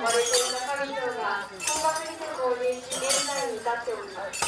まれていと流れるような本場変更に現在に至っております。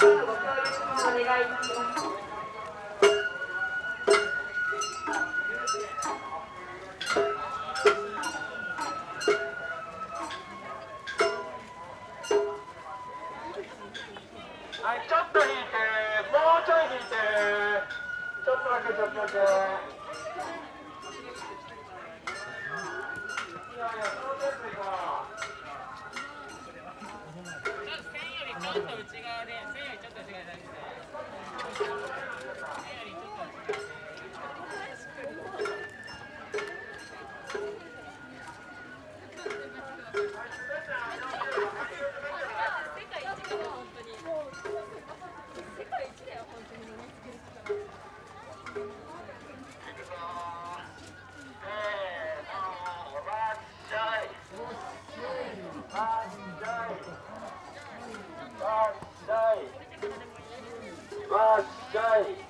はい、ちょっと引いて、もうちょい引いて、ちょっとだけちょっとだけ。last day.